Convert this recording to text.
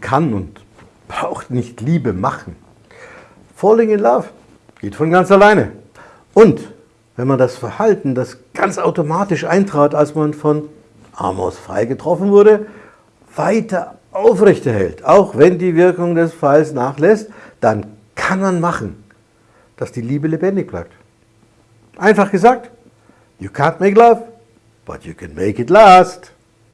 kann und braucht nicht Liebe machen. Falling in Love geht von ganz alleine. Und wenn man das Verhalten, das ganz automatisch eintrat, als man von Amos Pfeil getroffen wurde, weiter aufrechterhält, auch wenn die Wirkung des Pfeils nachlässt, dann kann man machen, dass die Liebe lebendig bleibt. Einfach gesagt, you can't make love, but you can make it last.